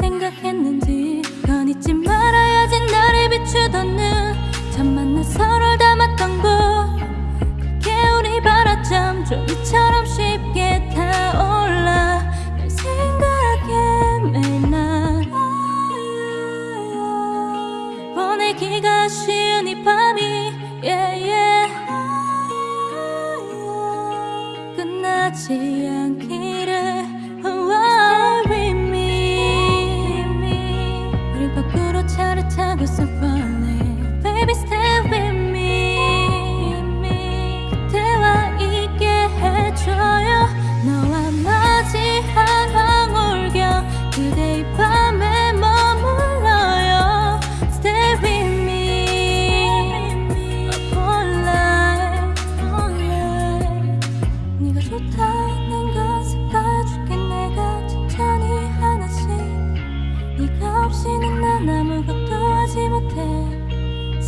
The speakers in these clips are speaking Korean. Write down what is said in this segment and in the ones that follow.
생각했는지 건 잊지 말아야지 나를 비추던 눈참 만나 서로를 닮았던 곳. 그게 우리 바라점 종이처럼 쉽게 타올라. 널 생각해 매일 날 보내기가 쉬운 이 밤이 yeah, yeah. 끝나지 않기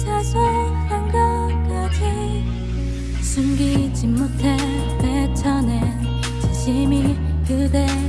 사소한 것까지 숨기지 못해 뱉어낸 진심이 닿기를